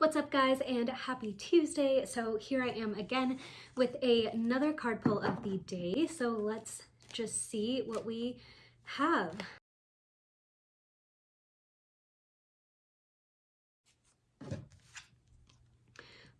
What's up guys and happy Tuesday. So here I am again with a, another card pull of the day. So let's just see what we have.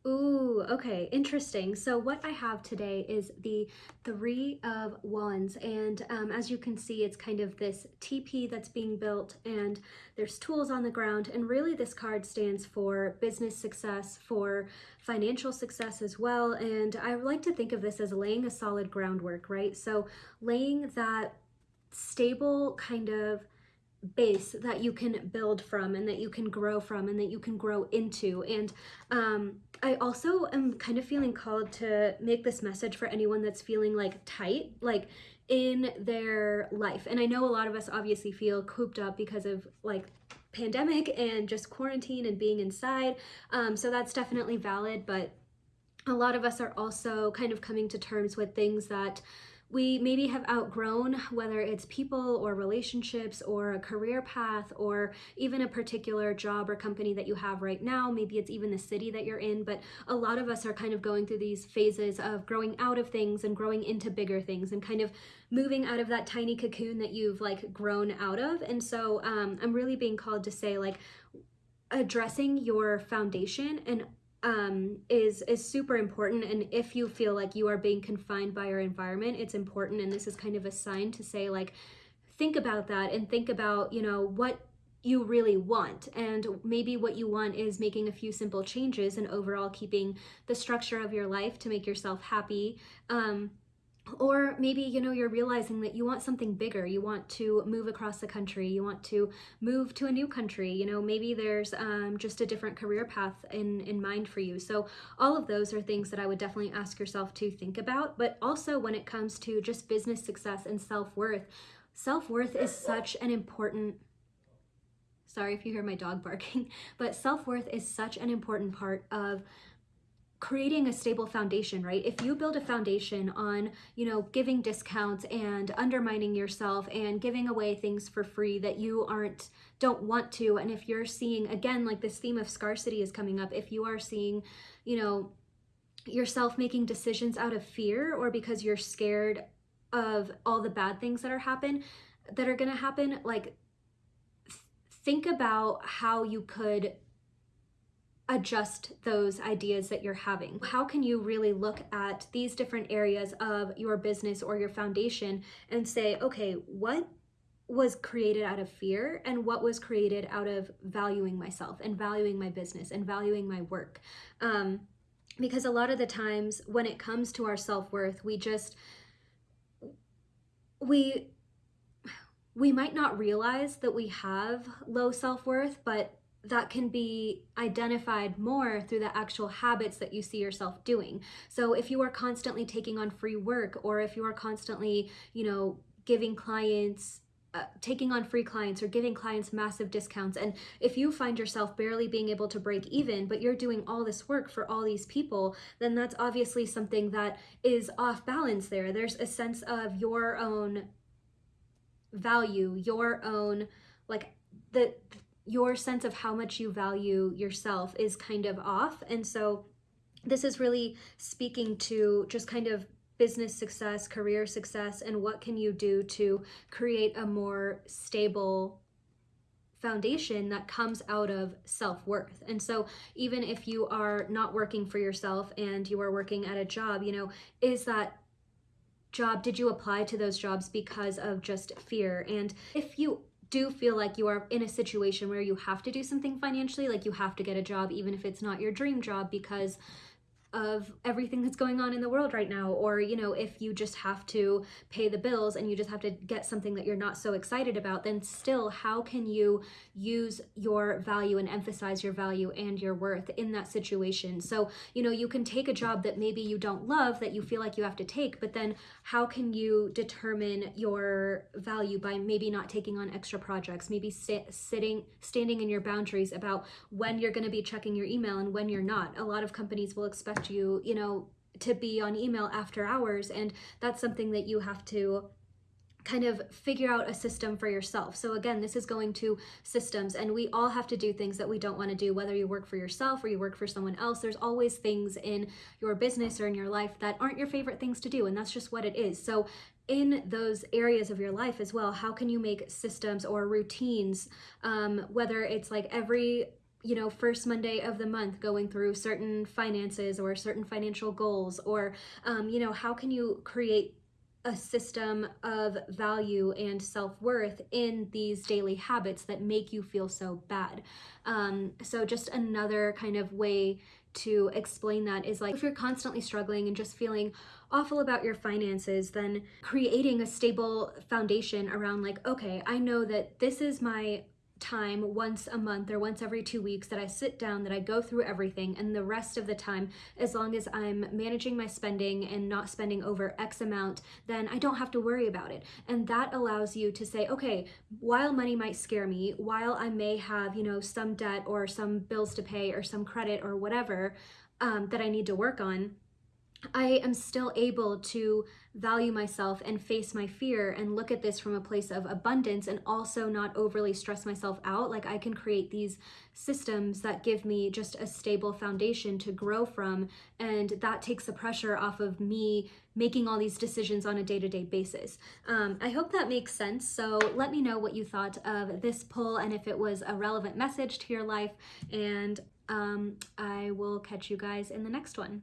Ooh, okay, interesting. So what I have today is the Three of Wands, and um, as you can see, it's kind of this teepee that's being built, and there's tools on the ground, and really this card stands for business success, for financial success as well, and I like to think of this as laying a solid groundwork, right? So laying that stable kind of base that you can build from and that you can grow from and that you can grow into. And um, I also am kind of feeling called to make this message for anyone that's feeling like tight like in their life. And I know a lot of us obviously feel cooped up because of like pandemic and just quarantine and being inside. Um, so that's definitely valid but a lot of us are also kind of coming to terms with things that we maybe have outgrown, whether it's people or relationships or a career path or even a particular job or company that you have right now. Maybe it's even the city that you're in, but a lot of us are kind of going through these phases of growing out of things and growing into bigger things and kind of moving out of that tiny cocoon that you've like grown out of. And so um, I'm really being called to say like, addressing your foundation and um, is is super important. And if you feel like you are being confined by your environment it's important. And this is kind of a sign to say like think about that and think about you know what you really want. And maybe what you want is making a few simple changes and overall keeping the structure of your life to make yourself happy. Um, or maybe you know you're realizing that you want something bigger. You want to move across the country. You want to move to a new country. You know maybe there's um, just a different career path in in mind for you. So all of those are things that i would definitely ask yourself to think about. But also when it comes to just business success and self-worth self-worth is such an important sorry if you hear my dog barking but self-worth is such an important part of creating a stable foundation, right? If you build a foundation on, you know, giving discounts and undermining yourself and giving away things for free that you aren't, don't want to, and if you're seeing, again, like this theme of scarcity is coming up, if you are seeing, you know, yourself making decisions out of fear or because you're scared of all the bad things that are happen, that are to happen, like think about how you could adjust those ideas that you're having. How can you really look at these different areas of your business or your foundation and say, okay, what was created out of fear and what was created out of valuing myself and valuing my business and valuing my work. Um, because a lot of the times when it comes to our self-worth, we just, we, we might not realize that we have low self-worth, but that can be identified more through the actual habits that you see yourself doing. So if you are constantly taking on free work or if you are constantly, you know, giving clients uh, taking on free clients or giving clients massive discounts and if you find yourself barely being able to break even but you're doing all this work for all these people then that's obviously something that is off balance there there's a sense of your own value your own like the your sense of how much you value yourself is kind of off. And so this is really speaking to just kind of business success, career success, and what can you do to create a more stable foundation that comes out of self-worth. And so even if you are not working for yourself and you are working at a job, you know, is that job, did you apply to those jobs because of just fear? And if you do feel like you are in a situation where you have to do something financially, like you have to get a job, even if it's not your dream job, because of everything that's going on in the world right now or you know if you just have to pay the bills and you just have to get something that you're not so excited about then still how can you use your value and emphasize your value and your worth in that situation? So you know you can take a job that maybe you don't love that you feel like you have to take but then how can you determine your value by maybe not taking on extra projects maybe sit, sitting standing in your boundaries about when you're going to be checking your email and when you're not? A lot of companies will expect expect you, you know, to be on email after hours. And that's something that you have to kind of figure out a system for yourself. So again, this is going to systems and we all have to do things that we don't want to do whether you work for yourself or you work for someone else. There's always things in your business or in your life that aren't your favorite things to do and that's just what it is. So in those areas of your life as well, how can you make systems or routines um, whether it's like every you know, first Monday of the month going through certain finances or certain financial goals, or, um, you know, how can you create a system of value and self-worth in these daily habits that make you feel so bad? Um, so just another kind of way to explain that is like if you're constantly struggling and just feeling awful about your finances then creating a stable foundation around like okay i know that this is my time once a month or once every two weeks that I sit down, that I go through everything, and the rest of the time, as long as I'm managing my spending and not spending over X amount, then I don't have to worry about it. And that allows you to say, okay, while money might scare me, while I may have, you know, some debt or some bills to pay or some credit or whatever um, that I need to work on, I am still able to value myself and face my fear and look at this from a place of abundance and also not overly stress myself out. Like I can create these systems that give me just a stable foundation to grow from. And that takes the pressure off of me making all these decisions on a day to day basis. Um, I hope that makes sense. So let me know what you thought of this pull and if it was a relevant message to your life. And um, I will catch you guys in the next one.